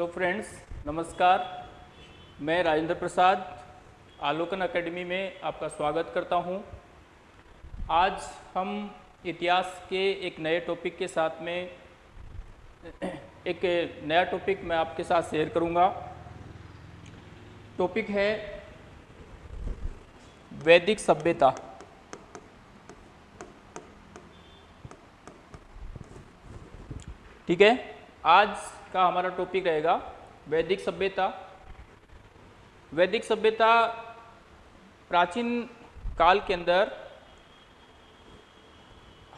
Hello friends नमस्कार मैं Rajendra Prasad, Alokan academy में आपका स्वागत करता हूँ। आज हम इतिहास के एक नए टॉपिक के साथ में, एक नया टॉपिक मैं आपके साथ शेयर करूँगा। टॉपिक है वैदिक सभ्यता ठीक है आज का हमारा टॉपिक रहेगा वैदिक सभ्यता। वैदिक सभ्यता प्राचीन काल के अंदर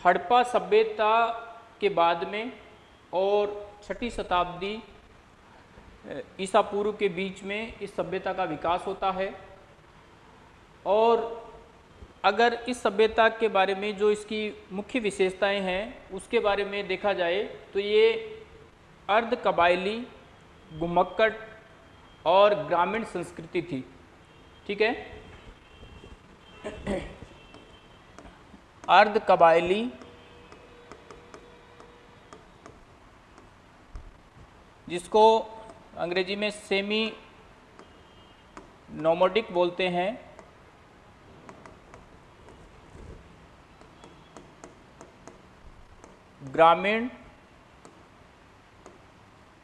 हड़प्पा सभ्यता के बाद में और छठी शताब्दी ईसा पूर्व के बीच में इस सभ्यता का विकास होता है। और अगर इस सभ्यता के बारे में जो इसकी मुख्य विशेषताएँ हैं, उसके बारे में देखा जाए तो ये अर्ध कबायली घुमक्कड़ और ग्रामीण संस्कृति थी। ठीक है? अर्ध कबायली, जिसको अंग्रेज़ी में सेमी नोमोडिक बोलते हैं। ग्रामीण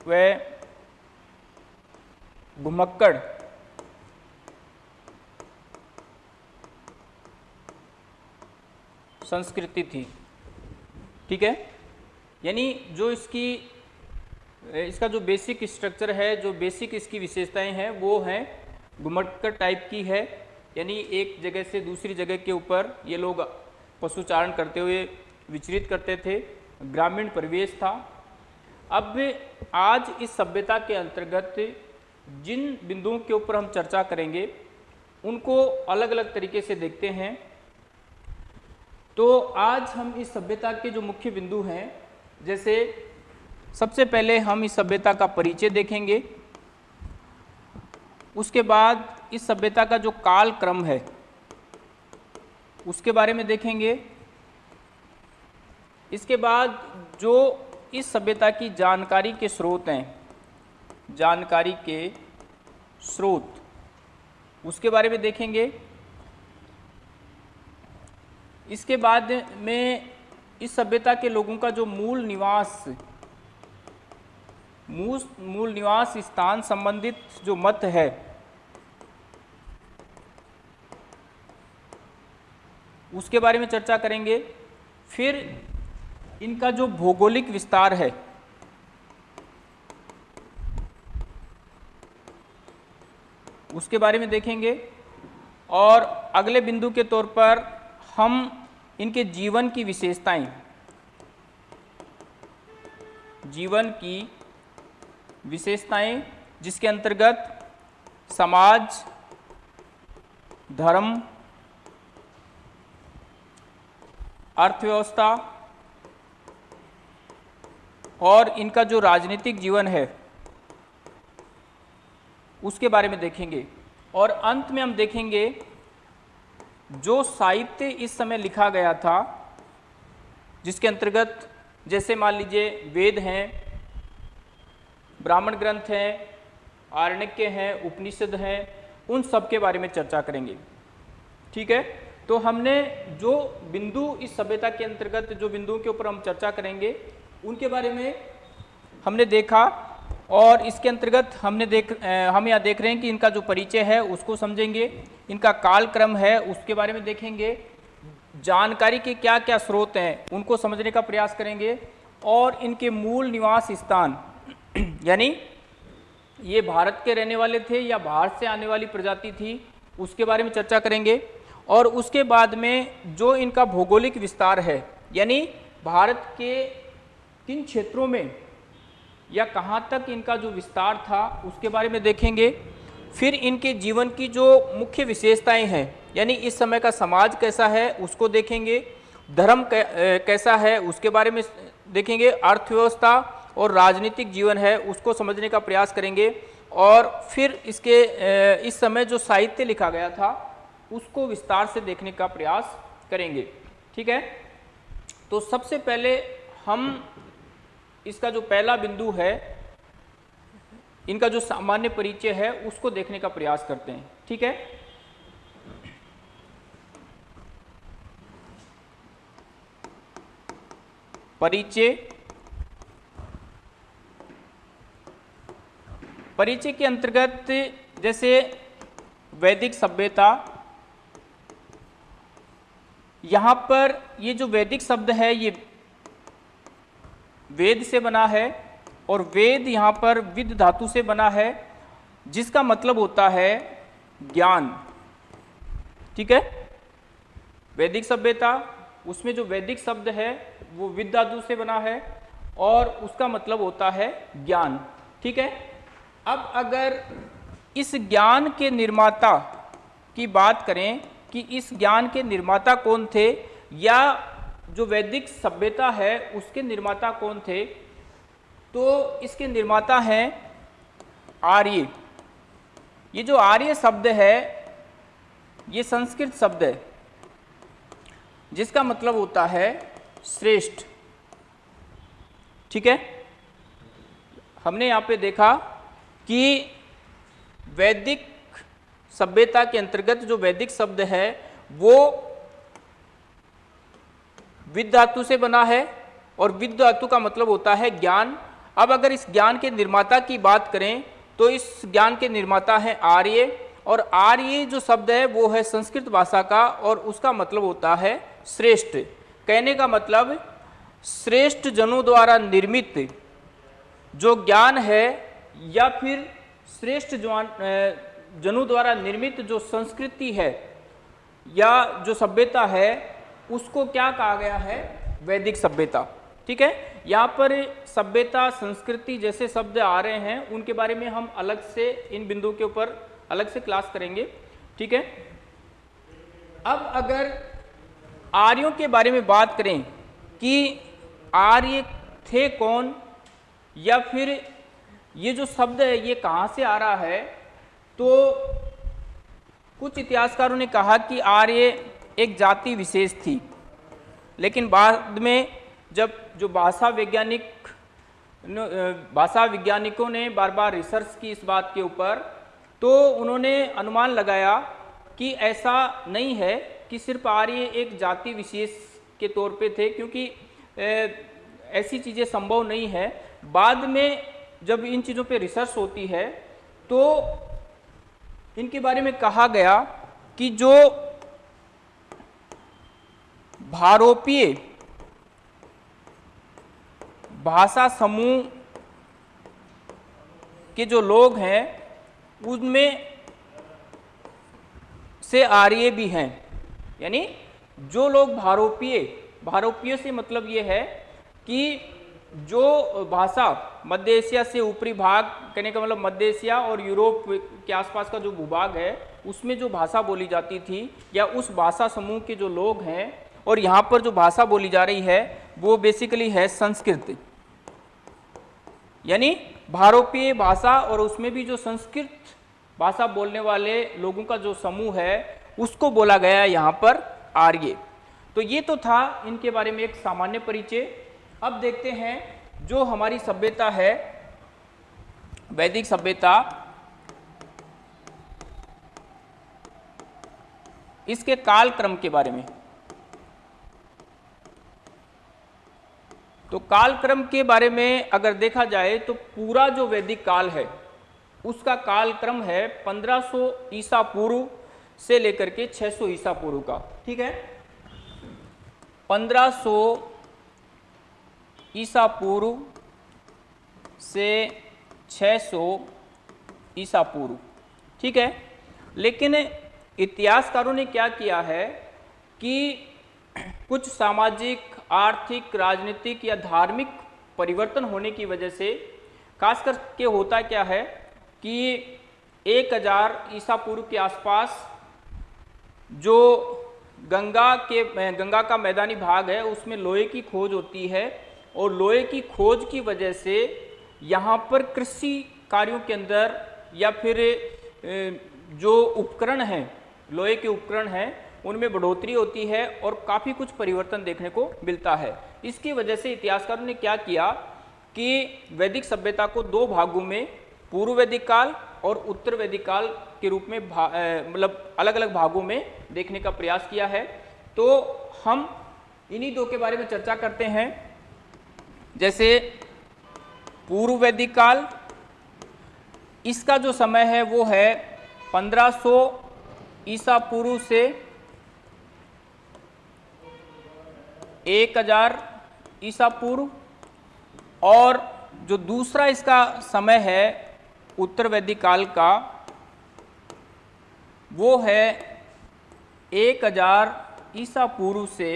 व घुमक्कड़ संस्कृति थी। ठीक है? यानी जो इसकी, इसका जो बेसिक स्ट्रक्चर है, जो बेसिक इसकी विशेषताएँ हैं, वो हैं घुमक्कड़ टाइप की है। यानी एक जगह से दूसरी जगह के ऊपर ये लोग पशुचारण करते हुए विचरित करते थे। ग्रामीण परिवेश था। अब आज इस सभ्यता के अंतर्गत जिन बिंदुओं के ऊपर हम चर्चा करेंगे, उनको अलग अलग तरीके से देखते हैं। तो आज हम इस सभ्यता के जो मुख्य बिंदु हैं, जैसे सबसे पहले हम इस सभ्यता का परिचय देखेंगे। उसके बाद इस सभ्यता का जो काल क्रम है, उसके बारे में देखेंगे। इसके बाद जो इस सभ्यता की जानकारी के स्रोत हैं। जानकारी के स्रोत। उसके बारे में देखेंगे। इसके बाद में इस सभ्यता के लोगों का जो मूल निवास मूल मूल निवास स्थान संबंधित जो मत है, उसके बारे में चर्चा करेंगे। फिर इनका जो भौगोलिक विस्तार है, उसके बारे में देखेंगे। और अगले बिंदु के तौर पर हम इनके जीवन की विशेषताएँ, जीवन की विशेषताएँ जिसके अंतर्गत समाज, धर्म, अर्थव्यवस्था और इनका जो राजनीतिक जीवन है, उसके बारे में देखेंगे। और अंत में हम देखेंगे, जो साहित्य इस समय लिखा गया था, जिसके अंतर्गत जैसे मान लीजिए वेद हैं, ब्राह्मण ग्रंथ हैं आरण्यक्य हैं, उपनिषद हैं, उन सब के बारे में चर्चा करेंगे। ठीक है? तो हमने जो बिंदु इस सभ्यता के अंतर्गत, जो बिंदुओं के ऊपर हम चर्चा करेंगे उनके बारे में हमने देखा और इसके अंतर्गत हमने देख हम यहाँ देख रहे हैं कि इनका जो परिचय है उसको समझेंगे, इनका काल क्रम है उसके बारे में देखेंगे, जानकारी के क्या क्या स्रोत हैं उनको समझने का प्रयास करेंगे और इनके मूल निवास स्थान, यानी ये भारत के रहने वाले थे या बाहर से आने वाली प्रजाति थी, उसके बारे में चर्चा करेंगे और उसके बाद में जो इनका भौगोलिक विस्तार है, यानी भारत के किन क्षेत्रों में या कहाँ तक इनका जो विस्तार था उसके बारे में देखेंगे। फिर इनके जीवन की जो मुख्य विशेषताएँ हैं, यानी इस समय का समाज कैसा है उसको देखेंगे, धर्म कैसा है उसके बारे में देखेंगे, अर्थव्यवस्था और राजनीतिक जीवन है उसको समझने का प्रयास करेंगे और फिर इसके इस समय जो साहित्य लिखा गया था उसको विस्तार से देखने का प्रयास करेंगे। ठीक है? तो सबसे पहले हम इसका जो पहला बिंदु है, इनका जो सामान्य परिचय है, उसको देखने का प्रयास करते हैं। ठीक है? परिचय। परिचय के अंतर्गत जैसे वैदिक सभ्यता, यहाँ पर ये जो वैदिक शब्द है, ये वेद से बना है और वेद यहाँ पर विद धातु से बना है, जिसका मतलब होता है ज्ञान। ठीक है? वैदिक सभ्यता, उसमें जो वैदिक शब्द है, वो विद धातु से बना है और उसका मतलब होता है ज्ञान। ठीक है? अब अगर इस ज्ञान के निर्माता की बात करें कि इस ज्ञान के निर्माता कौन थे, या जो वैदिक सभ्यता है, उसके निर्माता कौन थे? तो इसके निर्माता हैं आर्य। ये जो आर्य शब्द है, ये संस्कृत शब्द है, जिसका मतलब होता है श्रेष्ठ। ठीक है? हमने यहाँ पे देखा कि वैदिक सभ्यता के अंतर्गत जो वैदिक शब्द है, वो विद धातु से बना है और विद धातु का मतलब होता है ज्ञान। अब अगर इस ज्ञान के निर्माता की बात करें तो इस ज्ञान के निर्माता है आर्य, और आर्य जो शब्द है, वो है संस्कृत भाषा का, और उसका मतलब होता है श्रेष्ठ। कहने का मतलब श्रेष्ठ जनों द्वारा निर्मित जो ज्ञान है, या फिर श्रेष्ठ जवान जनों द्वारा निर्मित जो संस्कृति है, या जो सभ्यता है उसको क्या कहा गया है? वैदिक सभ्यता। ठीक है? यहाँ पर सभ्यता, संस्कृति जैसे शब्द आ रहे हैं, उनके बारे में हम अलग से, इन बिंदुओं के ऊपर अलग से क्लास करेंगे। ठीक है? अब अगर आर्यों के बारे में बात करें कि आर्य थे कौन, या फिर ये जो शब्द है, ये कहाँ से आ रहा है तो कुछ इतिहासकारों ने कहा कि आर्य एक जाति विशेष थी। लेकिन बाद में जब जो भाषा वैज्ञानिक भाषा वैज्ञानिकों ने बार बार रिसर्च की इस बात के ऊपर तो उन्होंने अनुमान लगाया कि ऐसा नहीं है कि सिर्फ़ आर्य एक जाति विशेष के तौर पे थे, क्योंकि ऐसी चीज़ें संभव नहीं है। बाद में जब इन चीज़ों पे रिसर्च होती है तो इनके बारे में कहा गया कि जो भारोपीय भाषा समूह के जो लोग हैं, उनमें से आर्य भी हैं। यानी जो लोग भारोपीय भारोपीय से मतलब ये है कि जो भाषा मध्य एशिया से ऊपरी भाग, कहने का मतलब मध्य एशिया और यूरोप के आसपास का जो भूभाग है, उसमें जो भाषा बोली जाती थी या उस भाषा समूह के जो लोग हैं और यहाँ पर जो भाषा बोली जा रही है, वो बेसिकली है संस्कृत। यानी भारोपीय भाषा और उसमें भी जो संस्कृत भाषा बोलने वाले लोगों का जो समूह है, उसको बोला गया है यहाँ पर आर्य। तो ये तो था इनके बारे में एक सामान्य परिचय। अब देखते हैं जो हमारी सभ्यता है, वैदिक सभ्यता। इसके काल क्रम के बारे में। तो काल क्रम के बारे में अगर देखा जाए तो पूरा जो वैदिक काल है, उसका काल क्रम है 1500 ईसा पूर्व से लेकर के 600 ईसा पूर्व का, ठीक है? 1500 ईसा पूर्व से 600 ईसा पूर्व, ठीक है? लेकिन इतिहासकारों ने क्या किया है कि कुछ सामाजिक आर्थिक, राजनीतिक या धार्मिक परिवर्तन होने की वजह से खास करके होता क्या है कि एक हज़ार ईसा पूर्व के आसपास जो गंगा के, गंगा का मैदानी भाग है, उसमें लोहे की खोज होती है और लोहे की खोज की वजह से यहाँ पर कृषि कार्यों के अंदर या फिर जो उपकरण हैं, लोहे के उपकरण हैं उनमें बढ़ोतरी होती है और काफ़ी कुछ परिवर्तन देखने को मिलता है। इसकी वजह से इतिहासकारों ने क्या किया कि वैदिक सभ्यता को दो भागों में, पूर्व वैदिक काल और उत्तर वैदिक काल के रूप में मतलब अलग अलग भागों में देखने का प्रयास किया है। तो हम इन्हीं दो के बारे में चर्चा करते हैं। जैसे पूर्व वैदिक काल, इसका जो समय है वो है 1500 ईसा पूर्व से 1000 ईसा पूर्व, और जो दूसरा इसका समय है, उत्तर वैदिक काल का, वो है 1000 ईसा पूर्व से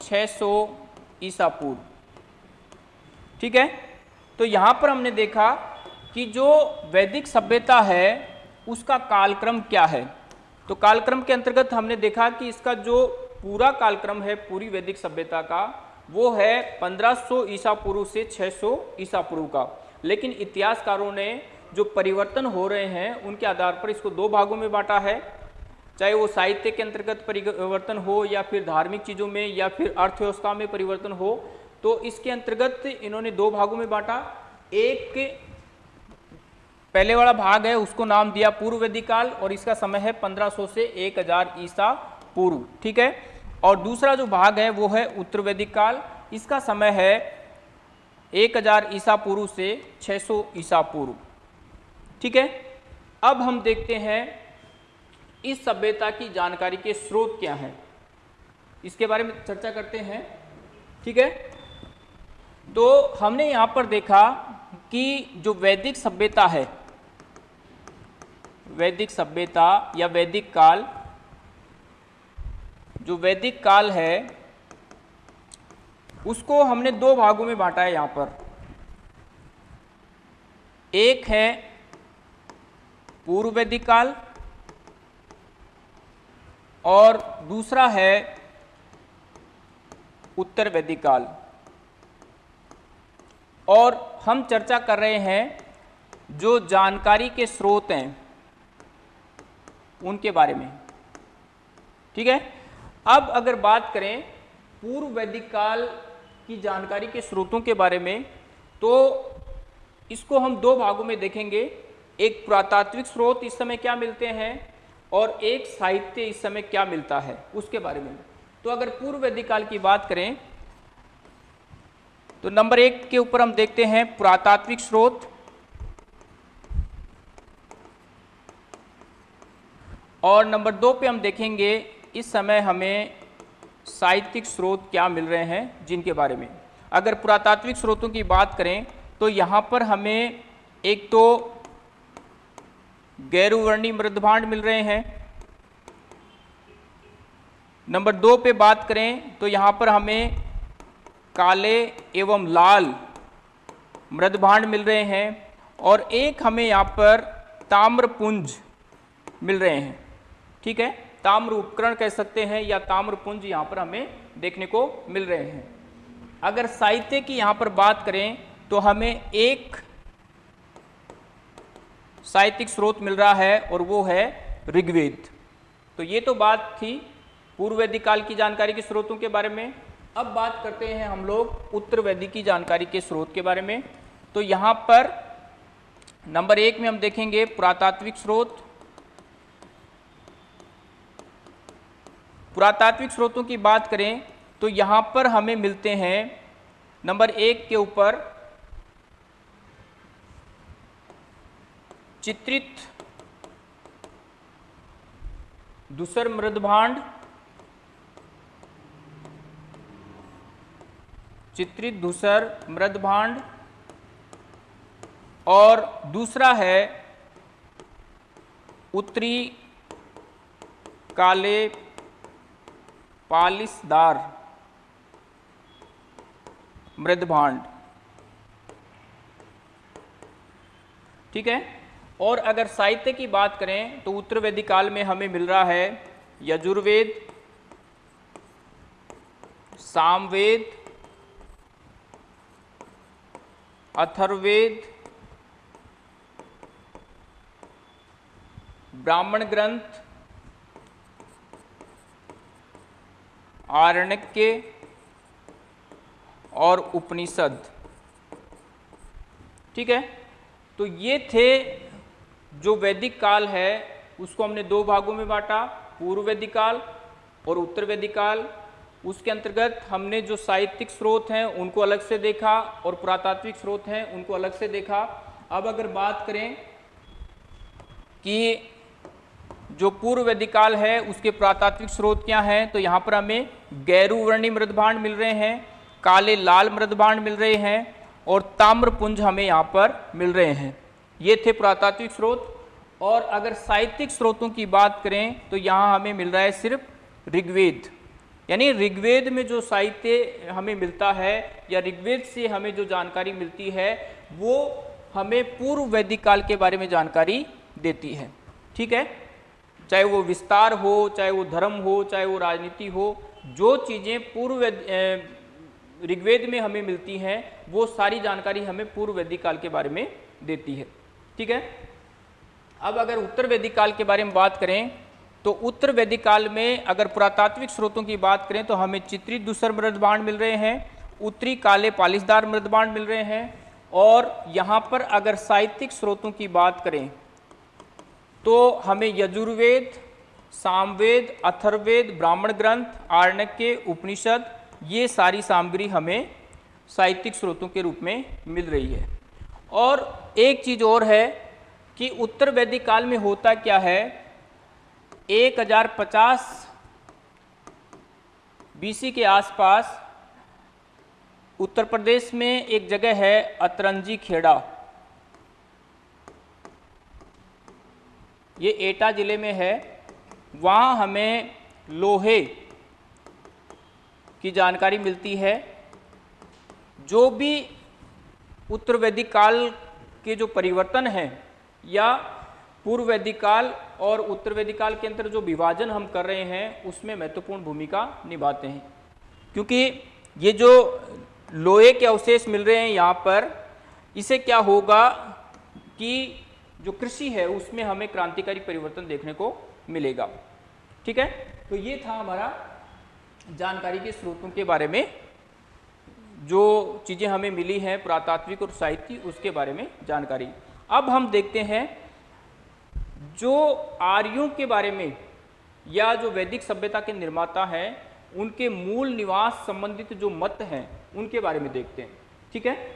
600 ईसा पूर्व। ठीक है? तो यहाँ पर हमने देखा कि जो वैदिक सभ्यता है, उसका कालक्रम क्या है? तो कालक्रम के अंतर्गत हमने देखा कि इसका जो पूरा कालक्रम है पूरी वैदिक सभ्यता का, वो है 1500 ईसा पूर्व से 600 ईसा पूर्व का। लेकिन इतिहासकारों ने जो परिवर्तन हो रहे हैं, उनके आधार पर इसको दो भागों में बांटा है। चाहे वो साहित्य के अंतर्गत परिवर्तन हो या फिर धार्मिक चीज़ों में या फिर अर्थव्यवस्था में परिवर्तन हो तो इसके अंतर्गत इन्होंने दो भागों में बांटा। एक पहले वाला भाग है, उसको नाम दिया पूर्व वैदिक काल और इसका समय है 1500 से 1000 ईसा पूर्व। ठीक है? और दूसरा जो भाग है, वो है उत्तर वैदिक काल। इसका समय है 1000 ईसा पूर्व से 600 ईसा पूर्व। ठीक है? अब हम देखते हैं इस सभ्यता की जानकारी के स्रोत क्या हैं। इसके बारे में चर्चा करते हैं। ठीक है? तो हमने यहाँ पर देखा कि जो वैदिक सभ्यता है, वैदिक सभ्यता या वैदिक काल जो वैदिक काल है, उसको हमने दो भागों में बांटा है यहाँ पर। एक है पूर्व वैदिक काल और दूसरा है उत्तर वैदिक काल। और हम चर्चा कर रहे हैं जो जानकारी के स्रोत हैं, उनके बारे में। ठीक है? अब अगर बात करें पूर्व वैदिक काल की जानकारी के स्रोतों के बारे में तो इसको हम दो भागों में देखेंगे। एक पुरातात्विक स्रोत इस समय क्या मिलते हैं और एक साहित्य इस समय क्या मिलता है, उसके बारे में। तो अगर पूर्व वैदिक काल की बात करें तो नंबर एक के ऊपर हम देखते हैं पुरातात्विक स्रोत। और नंबर दो पे हम देखेंगे इस समय हमें साहित्यिक स्रोत क्या मिल रहे हैं जिनके बारे में? अगर पुरातात्विक स्रोतों की बात करें तो यहाँ पर हमें एक तो गैरुवर्णी मृदभांड मिल रहे हैं। नंबर दो पे बात करें तो यहाँ पर हमें काले एवं लाल मृदभांड मिल रहे हैं और एक हमें यहाँ पर ताम्रपुंज मिल रहे हैं। ठीक है? ताम्र उपकरण कह सकते हैं या ताम्रपुंज यहाँ पर हमें देखने को मिल रहे हैं। अगर साहित्य की यहाँ पर बात करें तो हमें एक साहित्यिक स्रोत मिल रहा है और वो है ऋग्वेद। तो ये तो बात थी पूर्व वैदिक काल की जानकारी के स्रोतों के बारे में। अब बात करते हैं हम लोग उत्तर वैदिक की जानकारी के स्रोत के बारे में। तो यहाँ पर नंबर एक में हम देखेंगे पुरातात्विक स्रोत पुरातात्विक स्रोतों की बात करें तो यहाँ पर हमें मिलते हैं नंबर एक के ऊपर, चित्रित दूसर मृदभांड, चित्रित धूसर मृदभांड, और दूसरा है उत्तरी काले पालिसदार मृदभांड। ठीक है? और अगर साहित्य की बात करें तो उत्तर वैदिक काल में हमें मिल रहा है यजुर्वेद, सामवेद अथर्वेद ब्राह्मण ग्रंथ आरण्यके और उपनिषद। ठीक है? तो ये थे जो वैदिक काल है, उसको हमने दो भागों में बांटा, पूर्व वैदिक काल और उत्तर वैदिक काल। उसके अंतर्गत हमने जो साहित्यिक स्रोत हैं, उनको अलग से देखा और पुरातात्विक स्रोत हैं, उनको अलग से देखा। अब अगर बात करें कि जो पूर्व वैदिक काल है, उसके पुरातात्विक स्रोत क्या हैं? तो यहाँ पर हमें गैरू वर्णी मृदभांड मिल रहे हैं, काले लाल मृदभांड मिल रहे हैं और ताम्रपुंज हमें यहाँ पर मिल रहे हैं। ये थे पुरातात्विक स्रोत। और अगर साहित्यिक स्रोतों की बात करें तो यहाँ हमें मिल रहा है सिर्फ़ ऋग्वेद। यानी ऋग्वेद में जो साहित्य हमें मिलता है या ऋग्वेद से हमें जो जानकारी मिलती है, वो हमें पूर्व वैदिक काल के बारे में जानकारी देती है। ठीक है? चाहे वो विस्तार हो, चाहे वो धर्म हो, चाहे वो राजनीति हो, जो चीज़ें पूर्व ऋग्वेद में हमें मिलती हैं, वो सारी जानकारी हमें पूर्व वैदिक काल के बारे में देती है। ठीक है? अब अगर उत्तर वैदिक काल के बारे में बात करें तो उत्तर वैदिक काल में अगर पुरातात्विक स्रोतों की बात करें तो हमें चित्रित दूसर मृदबाण मिल रहे हैं, उत्तरी काले पालिसदार मृदबाण मिल रहे हैं, और यहाँ पर अगर साहित्यिक स्रोतों की बात करें तो हमें यजुर्वेद, सामवेद अथर्वेद ब्राह्मण ग्रंथ, आर्णक्य, उपनिषद, ये सारी सामग्री हमें साहित्यिक स्रोतों के रूप में मिल रही है। और एक चीज़ और है कि उत्तर वैदिक काल में होता क्या है? 1050 बीसी के आसपास उत्तर प्रदेश में एक जगह है अतरंजी खेड़ा। ये एटा ज़िले में है, वहाँ हमें लोहे की जानकारी मिलती है। जो भी उत्तर वैदिक काल के जो परिवर्तन हैं या पूर्व वैदिक काल और उत्तर वैदिक काल के अंदर जो विभाजन हम कर रहे हैं, उसमें महत्वपूर्ण भूमिका निभाते हैं। क्योंकि ये जो लोहे के अवशेष मिल रहे हैं यहाँ पर, इसे क्या होगा कि जो कृषि है, उसमें हमें क्रांतिकारी परिवर्तन देखने को मिलेगा। ठीक है? तो ये था हमारा जानकारी के स्रोतों के बारे में। जो चीज़ें हमें मिली हैं, पुरातात्विक और साहित्य, उसके बारे में जानकारी। अब हम देखते हैं, जो आर्यों के बारे में, या जो वैदिक सभ्यता के निर्माता हैं, उनके मूल निवास संबंधित जो मत हैं, उनके बारे में देखते हैं। ठीक है?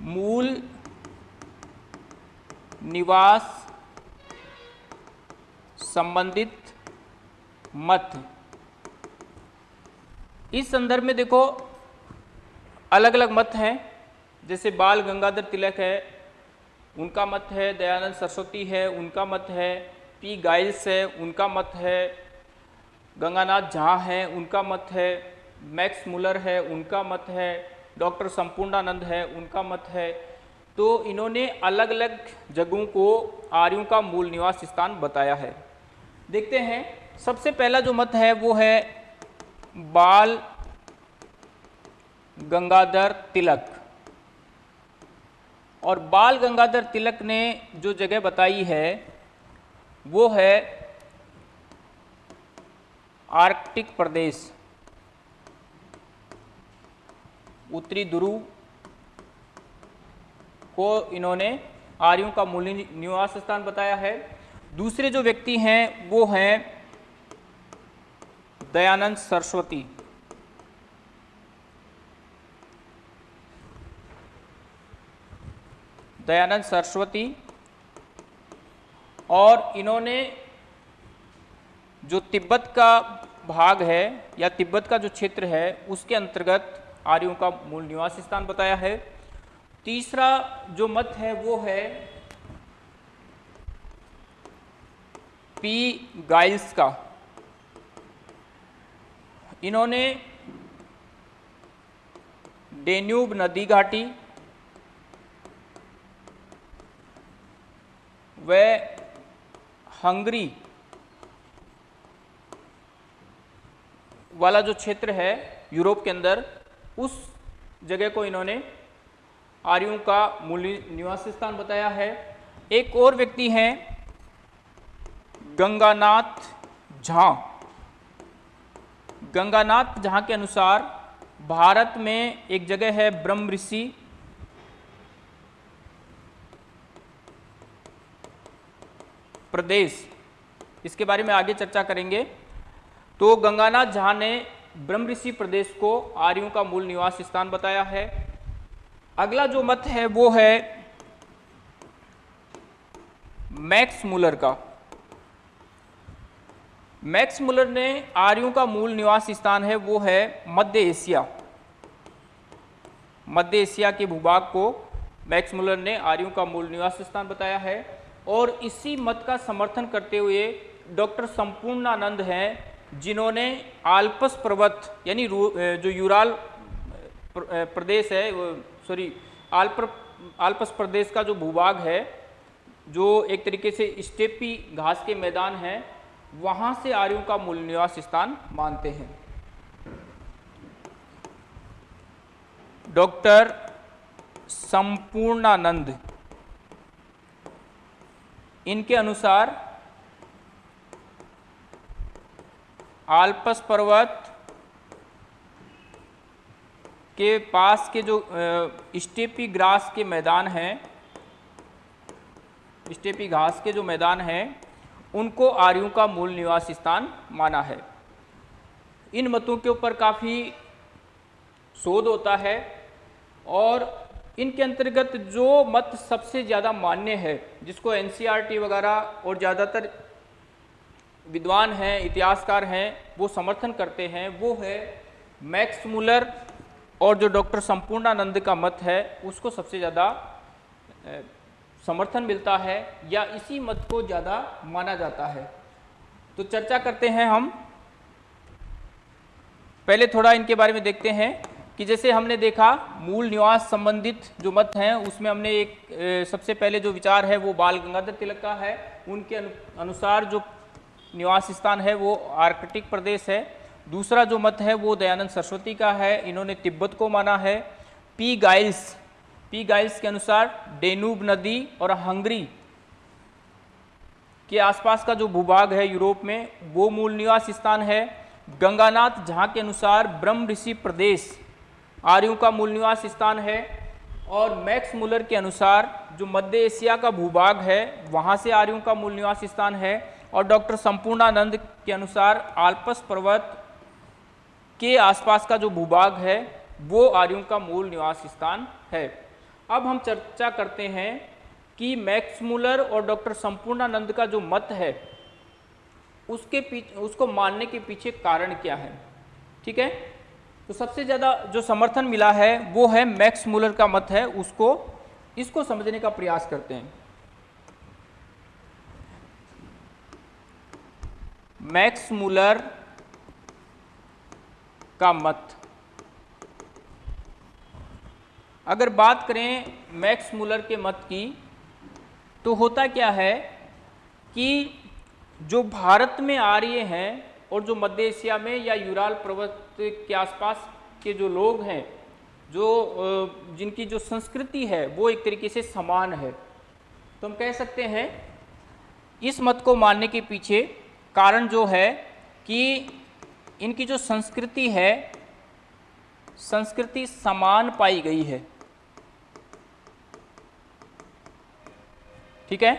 मूल निवास संबंधित मत। इस संदर्भ में देखो अलग अलग मत हैं। जैसे बाल गंगाधर तिलक है, उनका मत है दयानंद सरस्वती है, उनका मत है पी गाइल्स है, उनका मत है गंगानाथ झा है, उनका मत है मैक्स मुलर है, उनका मत है डॉक्टर संपूर्णानंद है, उनका मत है। तो इन्होंने अलग अलग जगहों को, आर्यों का मूल निवास स्थान बताया है। देखते हैं, सबसे पहला जो मत है, वो है बाल गंगाधर तिलक। और बाल गंगाधर तिलक ने जो जगह बताई है, वो है आर्कटिक प्रदेश। उत्तरी ध्रुव को इन्होंने आर्यों का मूल निवास स्थान बताया है। दूसरे जो व्यक्ति हैं, वो हैं दयानंद सरस्वती। दयानंद सरस्वती और इन्होंने जो तिब्बत का भाग है या तिब्बत का जो क्षेत्र है, उसके अंतर्गत आर्यों का मूल निवास स्थान बताया है। तीसरा जो मत है वो है पी गाइल्स का। इन्होंने डेन्यूब नदी घाटी व हंगरी वाला जो क्षेत्र है यूरोप के अंदर उस जगह को इन्होंने आर्यों का मूल निवास स्थान बताया है। एक और व्यक्ति हैं, गंगानाथ झा। गंगानाथ झा के अनुसार भारत में एक जगह है ब्रह्म ऋषि। प्रदेश, इसके बारे में आगे चर्चा करेंगे। तो गंगानाथ झा ने ब्रह्म ऋषि प्रदेश को आर्यों का मूल निवास स्थान बताया है। अगला जो मत है, वो है मैक्स मुलर का। मैक्स मुलर ने आर्यों का मूल निवास स्थान है, वो है मध्य एशिया। मध्य एशिया के भूभाग को मैक्स मुलर ने आर्यों का मूल निवास स्थान बताया है। और इसी मत का समर्थन करते हुए डॉक्टर संपूर्णानंद हैं जिन्होंने आल्पस पर्वत, यानी जो यूराल प्रदेश है सॉरी आल्प, आल्पस प्रदेश का जो भूभाग है, जो एक तरीके से स्टेपी घास के मैदान हैं, वहाँ से आर्यों का मूल निवास स्थान मानते हैं। डॉक्टर संपूर्णानंद, इनके अनुसार आल्पस पर्वत के पास के जो स्टेपी ग्रास के मैदान हैं, स्टेपी घास के जो मैदान हैं, उनको आर्यों का मूल निवास स्थान माना है। इन मतों के ऊपर काफ़ी शोध होता है और इनके अंतर्गत जो मत सबसे ज़्यादा मान्य है, जिसको एन वगैरह और ज़्यादातर विद्वान हैं, इतिहासकार हैं, वो समर्थन करते हैं, वो है मैक्स मुलर और जो डॉक्टर संपूर्णानंद का मत है, उसको सबसे ज़्यादा समर्थन मिलता है या इसी मत को ज़्यादा माना जाता है। तो चर्चा करते हैं हम। पहले थोड़ा इनके बारे में देखते हैं कि जैसे हमने देखा, मूल निवास संबंधित जो मत हैं, उसमें हमने एक सबसे पहले जो विचार है, वो बाल गंगाधर तिलक का है। उनके अनुसार जो निवास स्थान है, वो आर्कटिक प्रदेश है। दूसरा जो मत है, वो दयानंद सरस्वती का है। इन्होंने तिब्बत को माना है। पी गाइल्स पी गाइल्स के अनुसार डेनूब नदी और हंगरी के आसपास का जो भूभाग है यूरोप में, वो मूल निवास स्थान है। गंगानाथ झा के अनुसार ब्रह्म ऋषि प्रदेश आर्यों का मूल निवास स्थान है। और मैक्स मुलर के अनुसार जो मध्य एशिया का भूभाग है, वहाँ से आर्यों का मूल निवास स्थान है। और डॉक्टर संपूर्णानंद के अनुसार आल्पस पर्वत के आसपास का जो भूभाग है, वो आर्यों का मूल निवास स्थान है। अब हम चर्चा करते हैं कि मैक्स मुलर और डॉक्टर संपूर्णानंद का जो मत है, उसके पीछे, उसको मानने के पीछे कारण क्या है? ठीक है? तो सबसे ज़्यादा जो समर्थन मिला है, वो है मैक्स मुलर का मत है, उसको, इसको समझने का प्रयास करते हैं। मैक्स मूलर का मत। अगर बात करें मैक्स मूलर के मत की तो होता क्या है कि जो भारत में आर्य हैं और जो मध्य एशिया में या यूराल पर्वत के आसपास के जो लोग हैं, जो जिनकी जो संस्कृति है, वो एक तरीके से समान है। तो हम कह सकते हैं, इस मत को मानने के पीछे कारण जो है कि इनकी जो संस्कृति है, संस्कृति समान पाई गई है। ठीक है?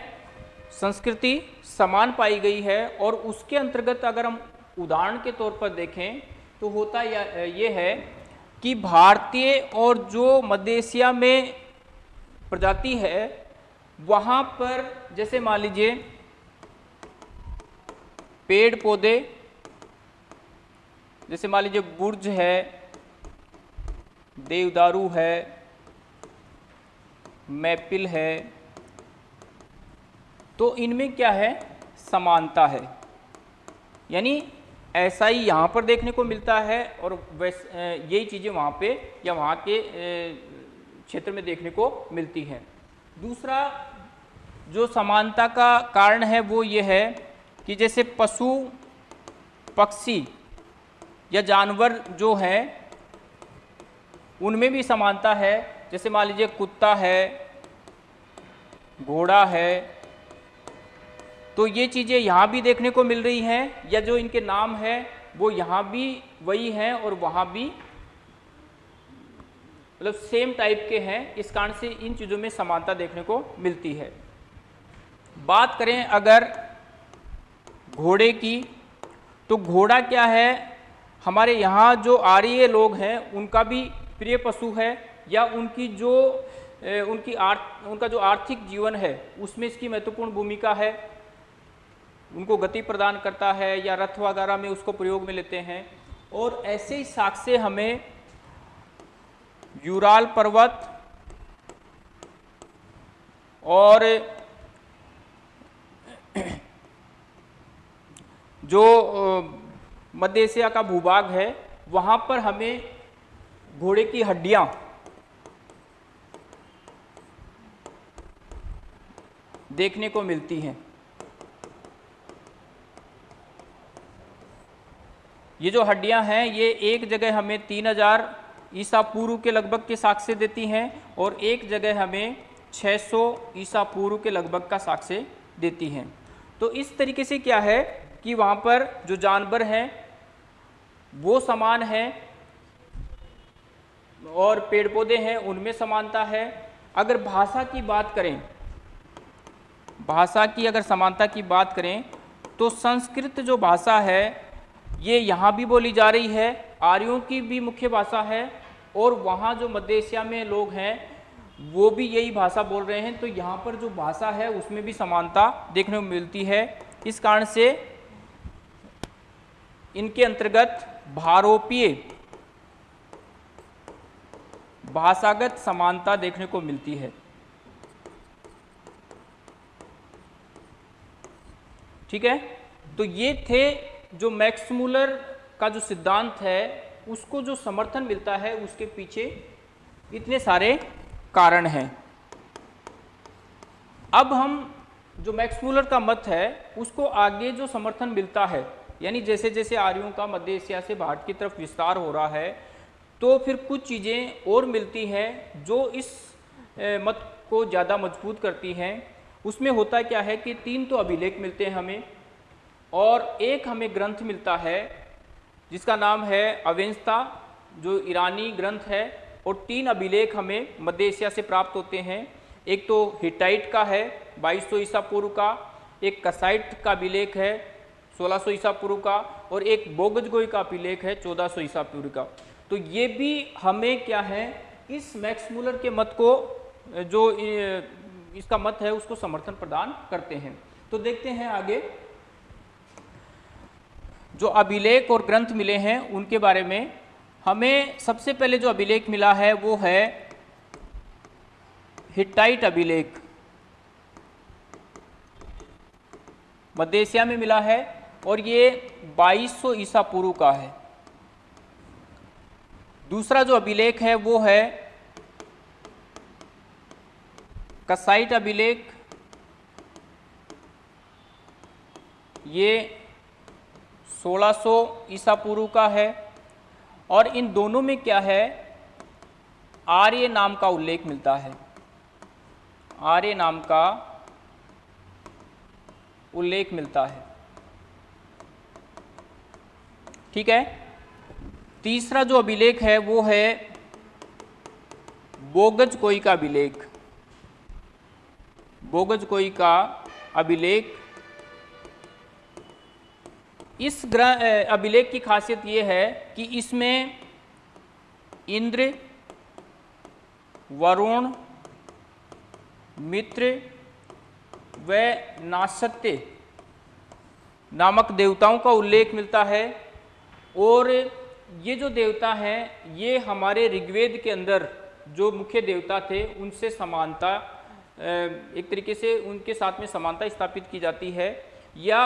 संस्कृति समान पाई गई है और उसके अंतर्गत अगर हम उदाहरण के तौर पर देखें तो होता ये है कि भारतीय और जो मध्य एशिया में प्रजाति है, वहाँ पर जैसे मान लीजिए पेड़ पौधे, जैसे मान लीजिए बुर्ज है, देवदारू है, मैपिल है तो इनमें क्या है? समानता है। यानी ऐसा ही यहाँ पर देखने को मिलता है और वैस यही चीज़ें वहाँ पे या वहाँ के क्षेत्र में देखने को मिलती हैं। दूसरा जो समानता का कारण है वो ये है कि जैसे पशु, पक्षी या जानवर जो हैं, उनमें भी समानता है। जैसे मान लीजिए कुत्ता है, घोड़ा है तो ये चीज़ें यहाँ भी देखने को मिल रही हैं, या जो इनके नाम है, वो यहाँ भी वही हैं और वहाँ भी मतलब सेम टाइप के हैं। इस कारण से इन चीज़ों में समानता देखने को मिलती है। बात करें अगर घोड़े की तो घोड़ा क्या है? हमारे यहाँ जो आर्य लोग हैं, उनका भी प्रिय पशु है, या उनकी जो उनकी आर्थ उनका जो आर्थिक जीवन है, उसमें इसकी महत्वपूर्ण भूमिका है। उनको गति प्रदान करता है, या रथ वगैरह में उसको प्रयोग में लेते हैं। और ऐसे ही साक्ष्य हमें यूराल पर्वत और जो मध्य एशिया का भूभाग है, वहाँ पर हमें घोड़े की हड्डियाँ देखने को मिलती हैं। ये जो हड्डियाँ हैं, ये एक जगह हमें 3000 ईसा पूर्व के लगभग के साक्ष्य देती हैं और एक जगह हमें 600 ईसा पूर्व के लगभग का साक्ष्य देती हैं। तो इस तरीके से क्या है कि वहाँ पर जो जानवर हैं, वो समान हैं और पेड़ पौधे हैं, उनमें समानता है। अगर भाषा की बात करें, भाषा की अगर समानता की बात करें तो संस्कृत जो भाषा है, ये यहाँ भी बोली जा रही है, आर्यों की भी मुख्य भाषा है और वहाँ जो मध्य एशिया में लोग हैं, वो भी यही भाषा बोल रहे हैं। तो यहाँ पर जो भाषा है, उसमें भी समानता देखने को मिलती है। इस कारण से इनके अंतर्गत भारोपीय भाषागत समानता देखने को मिलती है। ठीक है? तो ये थे जो मैक्समूलर का जो सिद्धांत है, उसको जो समर्थन मिलता है, उसके पीछे इतने सारे कारण हैं। अब हम जो मैक्समूलर का मत है, उसको आगे जो समर्थन मिलता है यानी जैसे जैसे आर्यों का मध्य एशिया से भारत की तरफ़ विस्तार हो रहा है तो फिर कुछ चीज़ें और मिलती हैं जो इस मत को ज़्यादा मज़बूत करती हैं। उसमें होता क्या है कि तीन तो अभिलेख मिलते हैं हमें, और एक हमें ग्रंथ मिलता है, जिसका नाम है अवेंस्ता जो ईरानी ग्रंथ है, और तीन अभिलेख हमें मध्य एशिया से प्राप्त होते हैं। एक तो हिटाइट का है 2200 सौ ईसा पूर्व का, एक कसाइट का अभिलेख है 1600 ईसा पूर्व का और एक बोगजगोई का अभिलेख है 1400 ईसा पूर्व का। तो ये भी हमें क्या है, इस मैक्समूलर के मत को, जो इसका मत है, उसको समर्थन प्रदान करते हैं। तो देखते हैं आगे। जो अभिलेख और ग्रंथ मिले हैं, उनके बारे में हमें सबसे पहले जो अभिलेख मिला है, वो है हिटाइट अभिलेख। मध्य एशिया में मिला है और ये 2200 ईसा पूर्व का है। दूसरा जो अभिलेख है वो है कसाइट अभिलेख। ये 1600 ईसा पूर्व का है और इन दोनों में क्या है? आर्य नाम का उल्लेख मिलता है। आर्य नाम का उल्लेख मिलता है। ठीक है? तीसरा जो अभिलेख है, वो है बोगज कोई का अभिलेख। बोगज कोई का अभिलेख। इस ग्रह अभिलेख की खासियत ये है कि इसमें इंद्र, वरुण, मित्र व नासत्य नामक देवताओं का उल्लेख मिलता है। और ये जो देवता हैं, ये हमारे ऋग्वेद के अंदर जो मुख्य देवता थे, उनसे समानता एक तरीके से उनके साथ में समानता स्थापित की जाती है। या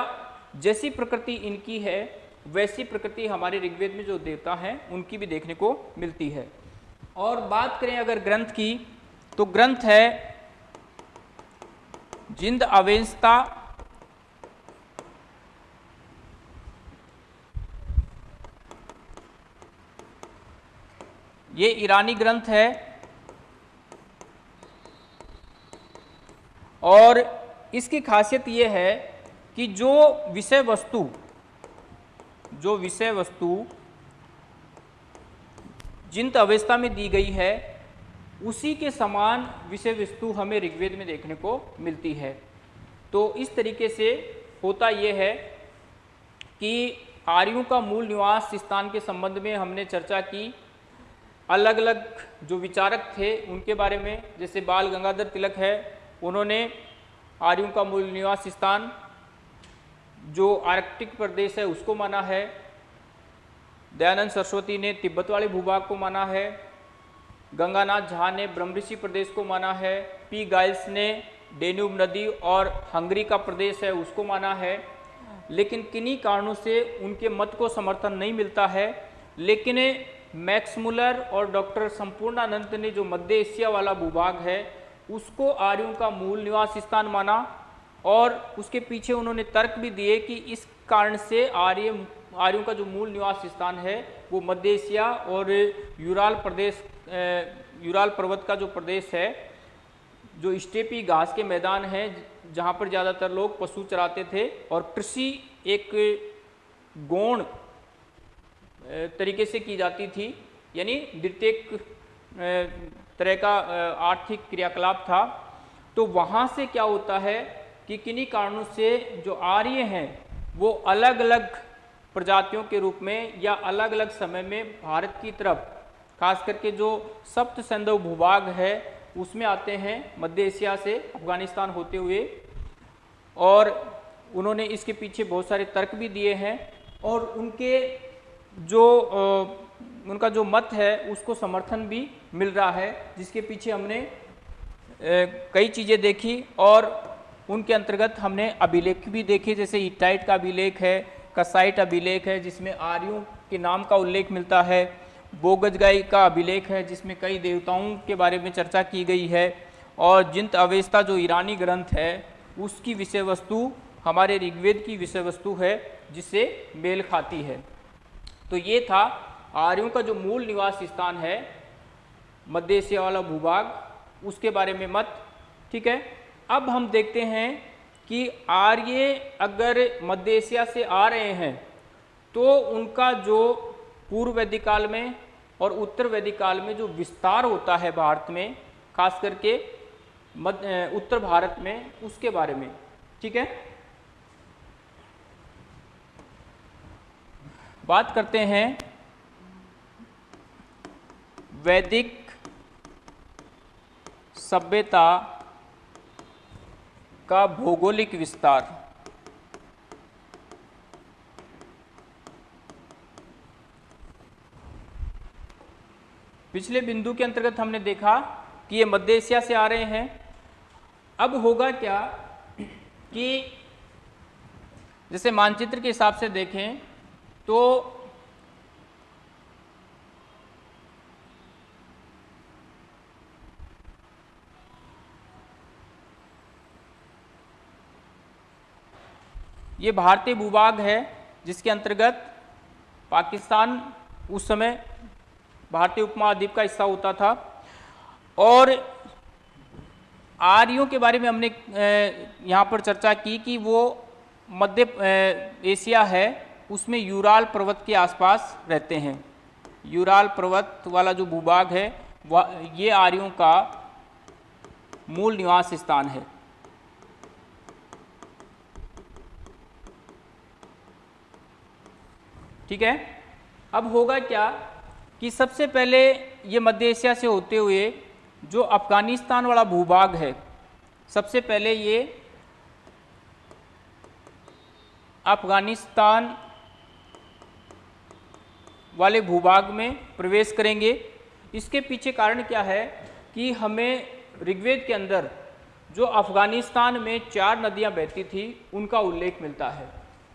जैसी प्रकृति इनकी है, वैसी प्रकृति हमारे ऋग्वेद में जो देवता हैं, उनकी भी देखने को मिलती है। और बात करें अगर ग्रंथ की तो ग्रंथ है जिंद अवेंसता ये ईरानी ग्रंथ है। और इसकी खासियत ये है कि जो विषय वस्तु, जो विषय वस्तु जिन अवस्था में दी गई है, उसी के समान विषय वस्तु हमें ऋग्वेद में देखने को मिलती है। तो इस तरीके से होता यह है कि आर्यों का मूल निवास स्थान के संबंध में हमने चर्चा की अलग अलग जो विचारक थे, उनके बारे में, जैसे बाल गंगाधर तिलक है, उन्होंने आर्यों का मूल निवास स्थान, जो आर्कटिक प्रदेश है, उसको माना है। दयानंद सरस्वती ने तिब्बत वाले भूभाग को माना है। गंगानाथ झा ने ब्रह्मऋषि प्रदेश को माना है। पी गाइल्स ने डेन्यूब नदी और हंगरी का प्रदेश है, उसको माना है। लेकिन किन्हीं कारणों से उनके मत को समर्थन नहीं मिलता है। लेकिन मैक्स मुलर और डॉक्टर संपूर्णानंद ने जो मध्य एशिया वाला भूभाग है, उसको आर्यों का मूल निवास स्थान माना और उसके पीछे उन्होंने तर्क भी दिए कि इस कारण से आर्य, आर्यों का जो मूल निवास स्थान है, वो मध्य एशिया और यूराल प्रदेश यूराल पर्वत का जो प्रदेश है, जो स्टेपी घास के मैदान हैं, जहाँ पर ज़्यादातर लोग पशु चराते थे और कृषि एक गौण तरीके से की जाती थी। यानी द्वितीय तरह का आर्थिक क्रियाकलाप था। तो वहाँ से क्या होता है कि किन्हीं कारणों से जो आर्य हैं, वो अलग अलग प्रजातियों के रूप में या अलग अलग समय में भारत की तरफ़, खास करके जो सप्त संधव भूभाग है, उसमें आते हैं, मध्य एशिया से अफ़गानिस्तान होते हुए। और उन्होंने इसके पीछे बहुत सारे तर्क भी दिए हैं और उनके जो उनका जो मत है, उसको समर्थन भी मिल रहा है, जिसके पीछे हमने कई चीज़ें देखी और उनके अंतर्गत हमने अभिलेख भी देखे, जैसे इटाइट का अभिलेख है, कसाइट अभिलेख है, जिसमें आर्यों के नाम का उल्लेख मिलता है, बोगजगाई का अभिलेख है, जिसमें कई देवताओं के बारे में चर्चा की गई है, और जिंत अवेस्ता जो ईरानी ग्रंथ है, उसकी विषय वस्तु हमारे ऋग्वेद की विषय वस्तु है जिससे मेल खाती है। तो ये था आर्यों का जो मूल निवास स्थान है मध्य एशिया वाला भूभाग, उसके बारे में मत, ठीक है? अब हम देखते हैं कि आर्य अगर मध्य एशिया से आ रहे हैं तो उनका जो पूर्व वैदिक काल में और उत्तर वैदिक काल में जो विस्तार होता है भारत में, खास करके मध्य उत्तर भारत में, उसके बारे में, ठीक है? बात करते हैं वैदिक सभ्यता का भौगोलिक विस्तार। पिछले बिंदु के अंतर्गत हमने देखा कि ये मध्य एशिया से आ रहे हैं। अब होगा क्या कि जैसे मानचित्र के हिसाब से देखें तो ये भारतीय भूभाग है, जिसके अंतर्गत पाकिस्तान उस समय भारतीय उपमहाद्वीप का हिस्सा होता था। और आर्यों के बारे में हमने यहाँ पर चर्चा की कि वो मध्य एशिया है। उसमें यूराल पर्वत के आसपास रहते हैं। यूराल पर्वत वाला जो भूभाग है वह ये आर्यों का मूल निवास स्थान है। ठीक है? अब होगा क्या कि सबसे पहले ये मध्य एशिया से होते हुए जो अफ़गानिस्तान वाला भूभाग है, सबसे पहले ये अफ़गानिस्तान वाले भूभाग में प्रवेश करेंगे। इसके पीछे कारण क्या है कि हमें ऋग्वेद के अंदर जो अफ़गानिस्तान में चार नदियाँ बहती थी, उनका उल्लेख मिलता है।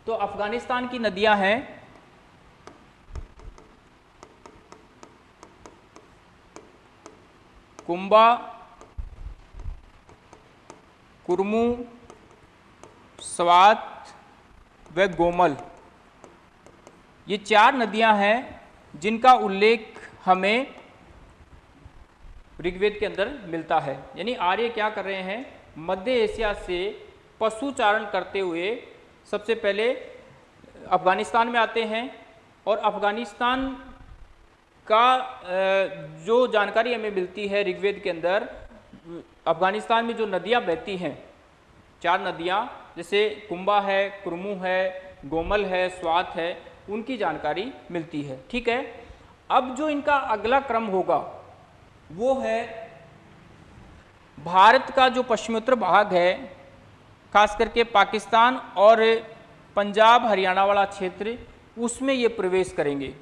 तो अफ़गानिस्तान की नदियाँ हैं। कुंबा, कुरमू, स्वात व गोमल। ये चार नदियाँ हैं जिनका उल्लेख हमें ऋग्वेद के अंदर मिलता है। यानी आर्य क्या कर रहे हैं? मध्य एशिया से पशु चारण करते हुए सबसे पहले अफ़गानिस्तान में आते हैं और अफ़गानिस्तान का जो जानकारी हमें मिलती है ऋग्वेद के अंदर, अफ़गानिस्तान में जो नदियाँ बहती हैं, चार नदियाँ, जैसे कुंभा है, कुरमू है, गोमल है, स्वात है उनकी जानकारी मिलती है, ठीक है? अब जो इनका अगला क्रम होगा, वो है भारत का जो पश्चिमोत्तर भाग है, खास करके पाकिस्तान और पंजाब हरियाणा वाला क्षेत्र, उसमें ये प्रवेश करेंगे।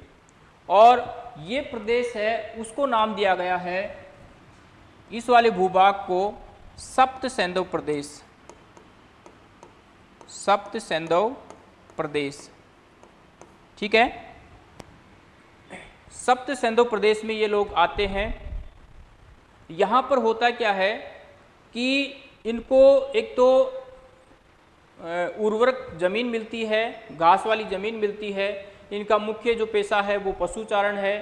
और ये प्रदेश है, उसको नाम दिया गया है इस वाले भूभाग को सप्त सैंधव प्रदेश। सप्त सैंधव प्रदेश। ठीक है? सप्त सैंधव प्रदेश में ये लोग आते हैं। यहाँ पर होता क्या है कि इनको एक तो उर्वरक ज़मीन मिलती है, घास वाली ज़मीन मिलती है, इनका मुख्य जो पेशा है वो पशुचारण है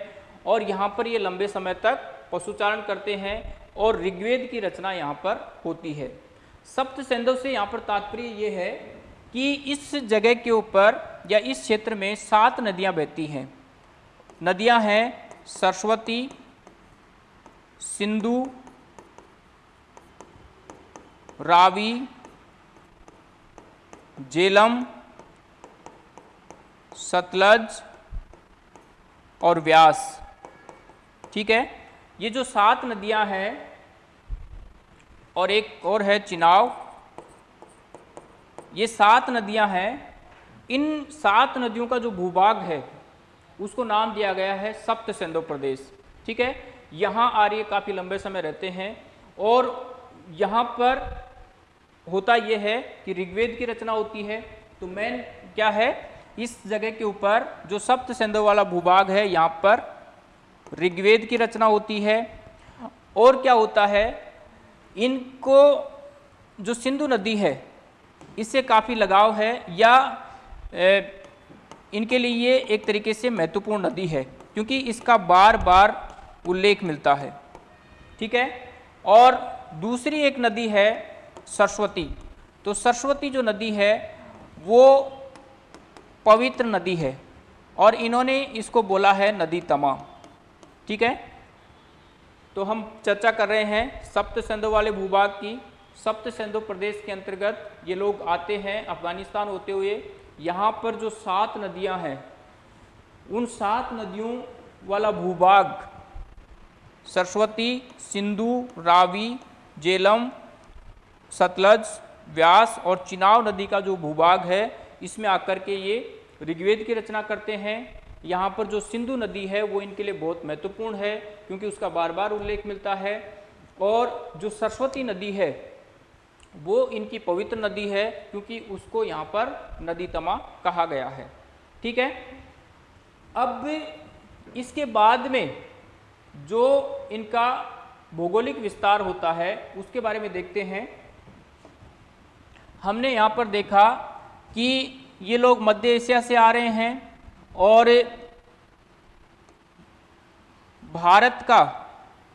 और यहाँ पर ये लंबे समय तक पशुचारण करते हैं और ऋग्वेद की रचना यहाँ पर होती है। सप्त सैंधव से यहाँ पर तात्पर्य ये है कि इस जगह के ऊपर या इस क्षेत्र में सात नदियाँ बहती हैं। नदियाँ हैं सरस्वती, सिंधु, रावी, जेलम, सतलज और व्यास। ठीक है? ये जो सात नदियाँ हैं और एक और है चिनाव, ये सात नदियाँ हैं इन सात नदियों का जो भूभाग है, उसको नाम दिया गया है सप्त सिंधु प्रदेश। ठीक है? यहाँ आर्य काफ़ी लंबे समय रहते हैं और यहाँ पर होता यह है कि ऋग्वेद की रचना होती है। तो मेन क्या है? इस जगह के ऊपर जो सप्त सिंधु वाला भूभाग है, यहाँ पर ऋग्वेद की रचना होती है। और क्या होता है? इनको जो सिंधु नदी है, इससे काफ़ी लगाव है या इनके लिए ये एक तरीके से महत्वपूर्ण नदी है, क्योंकि इसका बार बार उल्लेख मिलता है। ठीक है? और दूसरी एक नदी है सरस्वती। तो सरस्वती जो नदी है, वो पवित्र नदी है, और इन्होंने इसको बोला है नदी तमा। ठीक है? तो हम चर्चा कर रहे हैं सप्त सिंधु वाले भूभाग की। सप्त सिंधु प्रदेश के अंतर्गत ये लोग आते हैं अफ़गानिस्तान होते हुए। यहाँ पर जो सात नदियाँ हैं, उन सात नदियों वाला भूभाग, सरस्वती, सिंधु, रावी, जेलम, सतलज, व्यास और चिनाव नदी का जो भूभाग है, इसमें आकर के ये ऋग्वेद की रचना करते हैं। यहाँ पर जो सिंधु नदी है, वो इनके लिए बहुत महत्वपूर्ण है, क्योंकि उसका बार बार उल्लेख मिलता है। और जो सरस्वती नदी है वो इनकी पवित्र नदी है क्योंकि उसको यहाँ पर नदी तमा कहा गया है। ठीक है? अब इसके बाद में जो इनका भौगोलिक विस्तार होता है, उसके बारे में देखते हैं। हमने यहाँ पर देखा कि ये लोग मध्य एशिया से आ रहे हैं और भारत का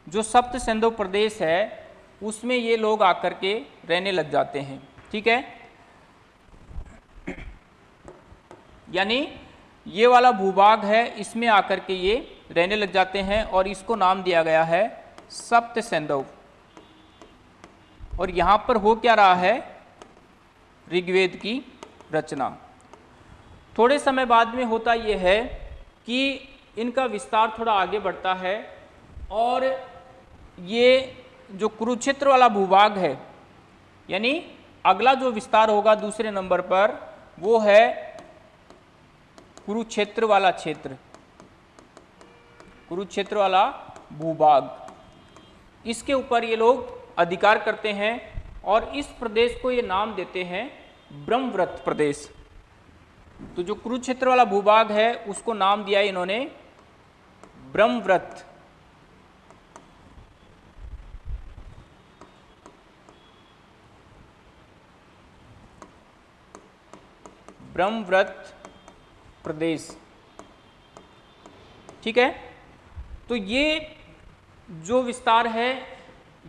जो सप्त सिंधु प्रदेश है उसमें ये लोग आकर के रहने लग जाते हैं। ठीक है? यानी ये वाला भूभाग है, इसमें आकर के ये रहने लग जाते हैं और इसको नाम दिया गया है सप्त सिंधु और यहाँ पर हो क्या रहा है? ऋग्वेद की रचना। थोड़े समय बाद में होता यह है कि इनका विस्तार थोड़ा आगे बढ़ता है और ये जो कुरुक्षेत्र वाला भूभाग है, यानी अगला जो विस्तार होगा दूसरे नंबर पर, वो है कुरुक्षेत्र वाला क्षेत्र। कुरुक्षेत्र वाला भूभाग। इसके ऊपर ये लोग अधिकार करते हैं और इस प्रदेश को ये नाम देते हैं ब्रह्मव्रत प्रदेश। तो जो कुरुक्षेत्र वाला भूभाग है, उसको नाम दिया इन्होंने ब्रह्मव्रत। ब्रह्मव्रत प्रदेश। ठीक है? तो ये जो विस्तार है,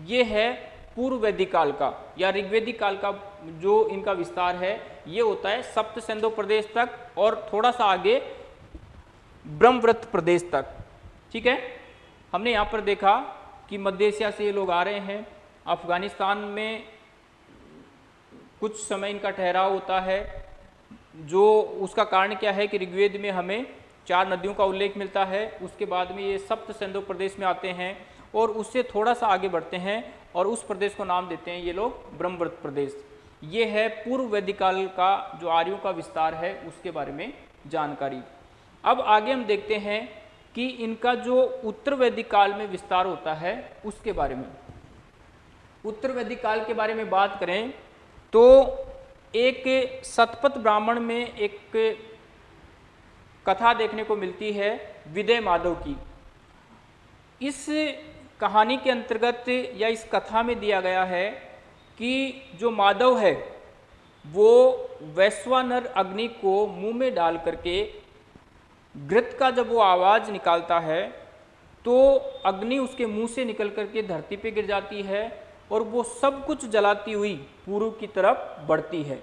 ये है पूर्व वैदिक काल का, या ऋग्वेदिक काल का जो इनका विस्तार है, ये होता है सप्त सिंधु प्रदेश तक और थोड़ा सा आगे ब्रह्मव्रत प्रदेश तक। ठीक है? हमने यहाँ पर देखा कि मध्य एशिया से ये लोग आ रहे हैं। अफ़गानिस्तान में कुछ समय इनका ठहराव होता है। जो उसका कारण क्या है कि ऋग्वेद में हमें चार नदियों का उल्लेख मिलता है, उसके बाद में ये सप्त सिंधु प्रदेश में आते हैं और उससे थोड़ा सा आगे बढ़ते हैं और उस प्रदेश को नाम देते हैं ये लोग ब्रह्मव्रत प्रदेश। ये है पूर्व वैदिक काल का जो आर्यों का विस्तार है, उसके बारे में जानकारी। अब आगे हम देखते हैं कि इनका जो उत्तर वैदिक काल में विस्तार होता है, उसके बारे में। उत्तर वैदिक काल के बारे में बात करें तो एक सतपथ ब्राह्मण में एक कथा देखने को मिलती है विदय माधव की। इस कहानी के अंतर्गत या इस कथा में दिया गया है कि जो माधव है, वो वैश्वानर अग्नि को मुँह में डाल करके घृत का जब वो आवाज़ निकालता है तो अग्नि उसके मुँह से निकल करके धरती पे गिर जाती है और वो सब कुछ जलाती हुई पूर्व की तरफ़ बढ़ती है।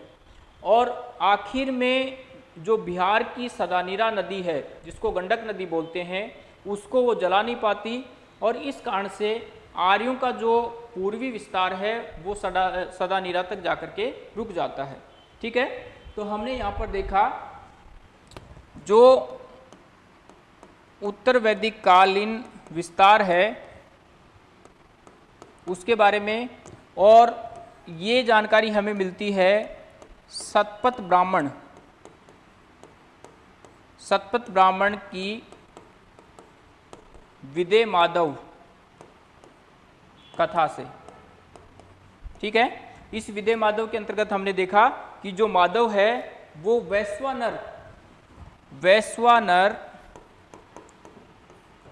और आखिर में जो बिहार की सदानीरा नदी है, जिसको गंडक नदी बोलते हैं, उसको वो जला नहीं पाती और इस कारण से आर्यों का जो पूर्वी विस्तार है, वो सदा, सदानीरा तक जाकर के रुक जाता है। ठीक है? तो हमने यहाँ पर देखा, जो उत्तर वैदिक कालीन विस्तार है, उसके बारे में और ये जानकारी हमें मिलती है सतपथ ब्राह्मण। सतपथ ब्राह्मण की विदे माधव कथा से। ठीक है? इस विदे माधव के अंतर्गत हमने देखा कि जो माधव है, वो वैश्वानर वैश्वानर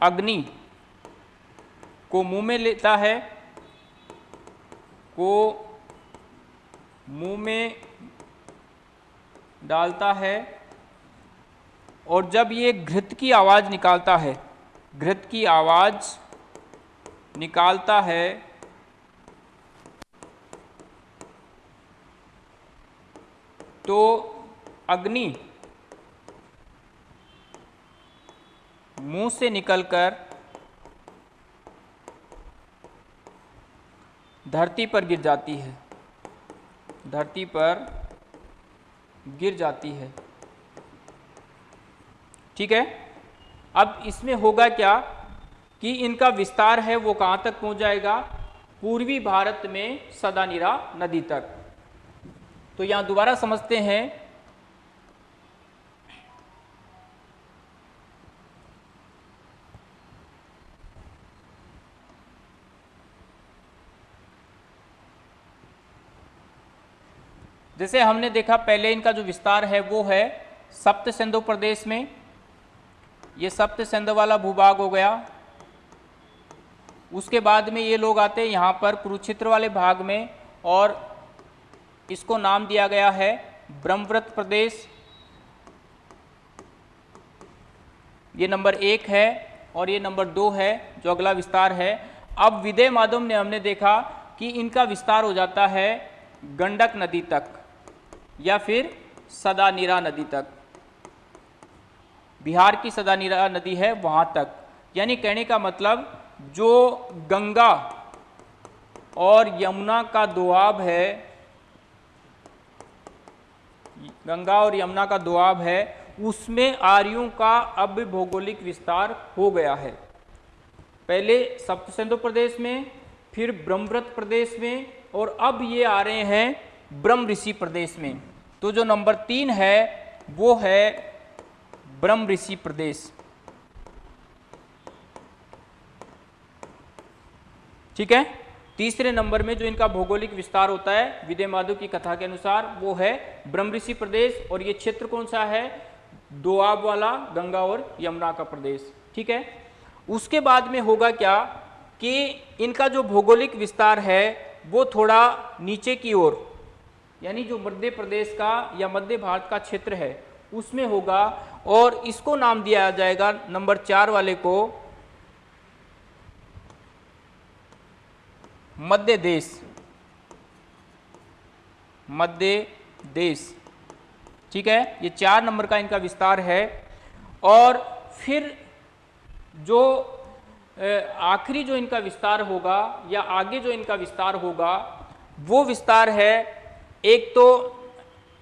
अग्नि को मुँह में लेता है, को मुँह में डालता है और जब ये घृत की आवाज़ निकालता है, घृत की आवाज़ निकालता है तो अग्नि मुँह से निकलकर धरती पर गिर जाती है। धरती पर गिर जाती है। ठीक है? अब इसमें होगा क्या कि इनका विस्तार है, वो कहाँ तक पहुँच जाएगा? पूर्वी भारत में सदानीरा नदी तक। तो यहाँ दोबारा समझते हैं जैसे हमने देखा, पहले इनका जो विस्तार है वो है सप्त सिंधु प्रदेश में। ये सप्त सिंधु वाला भूभाग हो गया। उसके बाद में ये लोग आते हैं यहाँ पर कुरुक्षेत्र वाले भाग में और इसको नाम दिया गया है ब्रह्मव्रत प्रदेश। ये नंबर एक है और ये नंबर दो है, जो अगला विस्तार है। अब विदय माधव ने हमने देखा कि इनका विस्तार हो जाता है गंडक नदी तक। या फिर सदानीरा नदी तक। बिहार की सदानीरा नदी है वहाँ तक। यानी कहने का मतलब जो गंगा और यमुना का दुआब है, गंगा और यमुना का दुआब है, उसमें आर्यों का अब भौगोलिक विस्तार हो गया है। पहले सप्त सिंधु प्रदेश में, फिर ब्रह्मव्रत प्रदेश में और अब ये आ रहे हैं ब्रह्म ऋषि प्रदेश में। तो जो नंबर तीन है, वो है ब्रह्म ऋषि प्रदेश। ठीक है? तीसरे नंबर में जो इनका भौगोलिक विस्तार होता है, विदय माधव की कथा के अनुसार, वो है ब्रह्म ऋषि प्रदेश, और ये क्षेत्र कौन सा है? दोआब वाला, गंगा और यमुना का प्रदेश। ठीक है? उसके बाद में होगा क्या कि इनका जो भौगोलिक विस्तार है, वो थोड़ा नीचे की ओर। यानी जो मध्य प्रदेश का या मध्य भारत का क्षेत्र है, उसमें होगा और इसको नाम दिया जाएगा नंबर चार वाले को मध्य देश। मध्य देश। ठीक है? ये चार नंबर का इनका विस्तार है। और फिर जो आखिरी जो इनका विस्तार होगा या आगे जो इनका विस्तार होगा, वो विस्तार है एक तो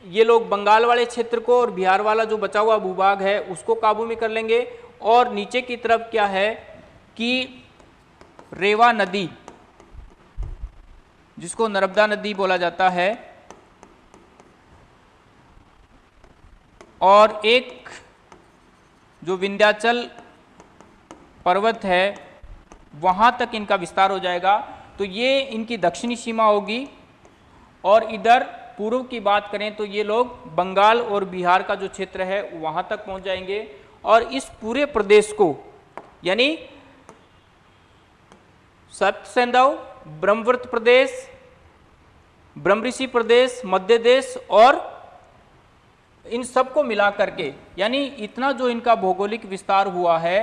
ये लोग बंगाल वाले क्षेत्र को और बिहार वाला जो बचा हुआ भूभाग है, उसको काबू में कर लेंगे। और नीचे की तरफ़ क्या है कि रेवा नदी, जिसको नर्मदा नदी बोला जाता है, और एक जो विंध्याचल पर्वत है, वहाँ तक इनका विस्तार हो जाएगा। तो ये इनकी दक्षिणी सीमा होगी। और इधर पूर्व की बात करें तो ये लोग बंगाल और बिहार का जो क्षेत्र है वहाँ तक पहुँच जाएँगे। और इस पूरे प्रदेश को यानी सप्त सेंधव ब्रह्मव्रत प्रदेश ब्रह्मऋषि प्रदेश मध्य देश और इन सबको मिला करके यानी इतना जो इनका भौगोलिक विस्तार हुआ है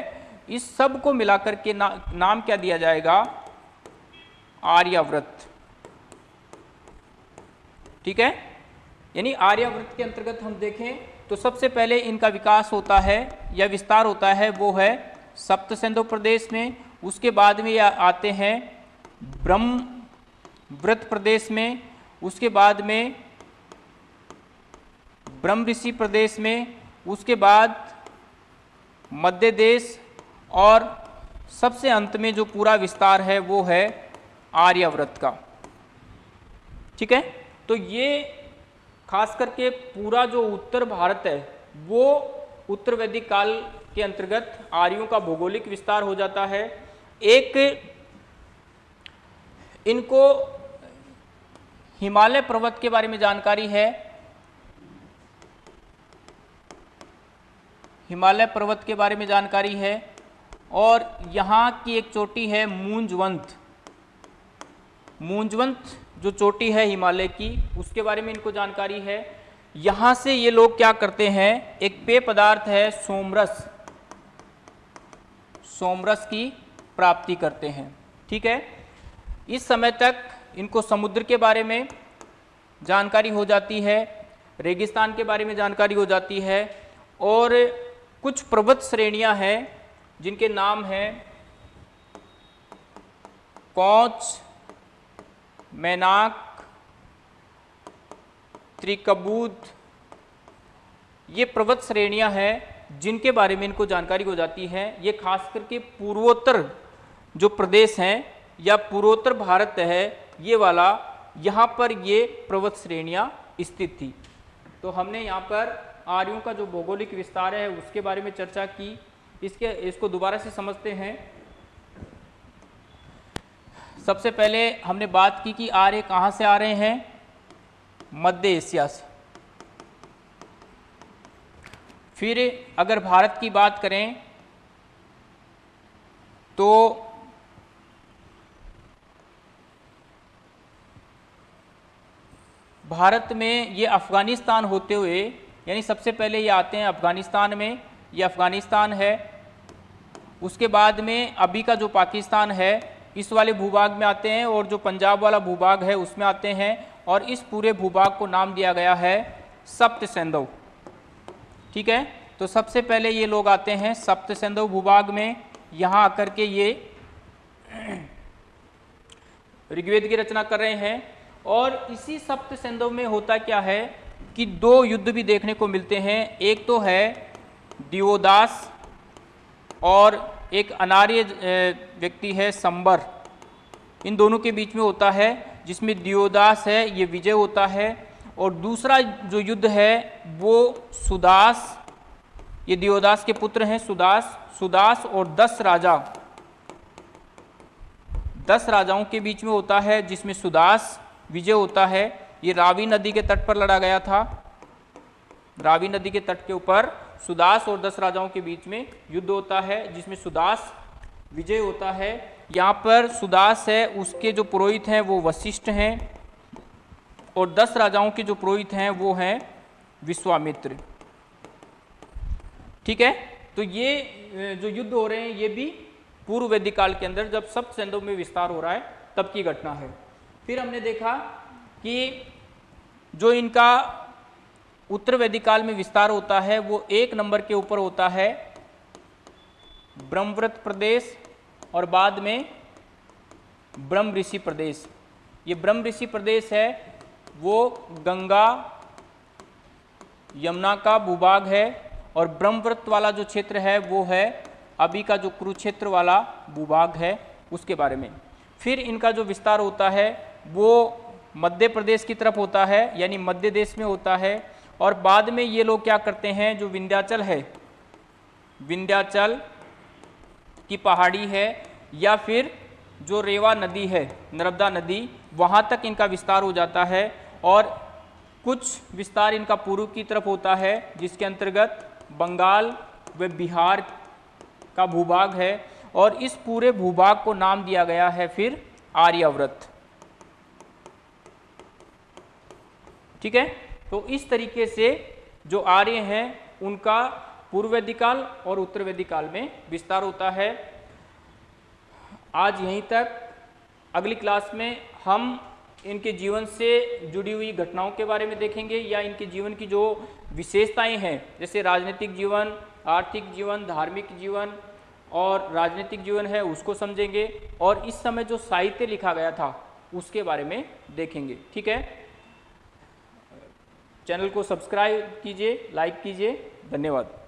इस सबको मिलाकर के ना, नाम क्या दिया जाएगा? आर्याव्रत। ठीक है? यानी आर्याव्रत के अंतर्गत हम देखें तो सबसे पहले इनका विकास होता है, या विस्तार होता है, वो है सप्त सिंधु प्रदेश में। उसके बाद में या आते हैं ब्रह्म व्रत प्रदेश में। उसके बाद में ब्रह्म ऋषि प्रदेश में। उसके बाद मध्य देश और सबसे अंत में जो पूरा विस्तार है, वो है आर्यव्रत का। ठीक है? तो ये खास करके पूरा जो उत्तर भारत है, वो उत्तर वैदिक काल के अंतर्गत आर्यों का भौगोलिक विस्तार हो जाता है। एक, इनको हिमालय पर्वत के बारे में जानकारी है। हिमालय पर्वत के बारे में जानकारी है और यहाँ की एक चोटी है मूंजवंत। मूंजवंत जो चोटी है हिमालय की, उसके बारे में इनको जानकारी है। यहाँ से ये लोग क्या करते हैं, एक पेय पदार्थ है सोमरस। सोमरस की प्राप्ति करते हैं, ठीक है? इस समय तक इनको समुद्र के बारे में जानकारी हो जाती है, रेगिस्तान के बारे में जानकारी हो जाती है, और कुछ पर्वत श्रेणियाँ हैं जिनके नाम हैं कौच मैनाक, त्रिकबूत, ये पर्वत श्रेणियाँ हैं जिनके बारे में इनको जानकारी हो जाती है। ये खास करके पूर्वोत्तर जो प्रदेश हैं या पूर्वोत्तर भारत है, ये वाला, यहाँ पर ये पर्वत श्रेणियाँ स्थित थी। तो हमने यहाँ पर आर्यों का जो भौगोलिक विस्तार है, उसके बारे में चर्चा की। इसके, इसको दोबारा से समझते हैं। सबसे पहले हमने बात की कि आर्य कहाँ से आ रहे हैं? मध्य एशिया से। फिर अगर भारत की बात करें तो भारत में ये अफ़गानिस्तान होते हुए, यानी सबसे पहले ये आते हैं अफ़गानिस्तान में, ये अफ़गानिस्तान है। उसके बाद में अभी का जो पाकिस्तान है इस वाले भूभाग में आते हैं और जो पंजाब वाला भूभाग है उसमें आते हैं और इस पूरे भूभाग को नाम दिया गया है सप्त सेंधव। ठीक है? तो सबसे पहले ये लोग आते हैं सप्त सेंधव भूभाग में। यहाँ आकर के ये ऋग्वेद की रचना कर रहे हैं। और इसी सप्त सेंधव में होता क्या है कि दो युद्ध भी देखने को मिलते हैं। एक तो है दिवोदास और एक अनार्य व्यक्ति है, संबर। इन दोनों के बीच में होता है, जिसमें दियोदास है, ये विजय होता है, और दूसरा जो युद्ध है, वो सुदास, ये दियोदास के पुत्र हैं, सुदास सुदास और दस राजा। दस राजाओं के बीच में होता है, जिसमें सुदास विजय होता है, ये रावी नदी के तट पर लड़ा गया था। रावी नदी के तट के ऊपर सुदास और दस राजाओं के बीच में युद्ध होता है, जिसमें सुदास विजय होता है। यहाँ पर सुदास है, उसके जो पुरोहित हैं वो वशिष्ठ हैं और दस राजाओं के जो पुरोहित हैं वो हैं विश्वामित्र। ठीक है? तो ये जो युद्ध हो रहे हैं, ये भी पूर्व वैदिक काल के अंदर जब सब सेंधों में विस्तार हो रहा है, तब की घटना है। फिर हमने देखा कि जो इनका उत्तर वैदिक काल में विस्तार होता है, वो एक नंबर के ऊपर होता है, ब्रह्मव्रत प्रदेश और बाद में ब्रह्म ऋषि प्रदेश। ये ब्रह्म ऋषि प्रदेश है, वो गंगा, यमुना का भूभाग है और ब्रह्मव्रत वाला जो क्षेत्र है, वो है अभी का जो कुरुक्षेत्र वाला भूभाग है, उसके बारे में। फिर इनका जो विस्तार होता है, वो मध्य प्रदेश की तरफ़ होता है, यानी मध्य देश में होता है और बाद में ये लोग क्या करते हैं, जो विंध्याचल है, विंध्याचल की पहाड़ी है, या फिर जो रेवा नदी है, नर्मदा नदी, वहाँ तक इनका विस्तार हो जाता है और कुछ विस्तार इनका पूर्व की तरफ़ होता है, जिसके अंतर्गत बंगाल व बिहार का भूभाग है और इस पूरे भूभाग को नाम दिया गया है फिर आर्यव्रत। ठीक है? तो इस तरीके से जो आर्य हैं, उनका पूर्व वैदिकाल और उत्तर वैदिकाल में विस्तार होता है। आज यहीं तक अगली क्लास में हम इनके जीवन से जुड़ी हुई घटनाओं के बारे में देखेंगे या इनके जीवन की जो विशेषताएँ हैं, जैसे राजनीतिक जीवन, आर्थिक जीवन, धार्मिक जीवन और राजनीतिक जीवन है, उसको समझेंगे और इस समय जो साहित्य लिखा गया था, उसके बारे में देखेंगे। ठीक है? चैनल को सब्सक्राइब कीजिए लाइक कीजिए धन्यवाद।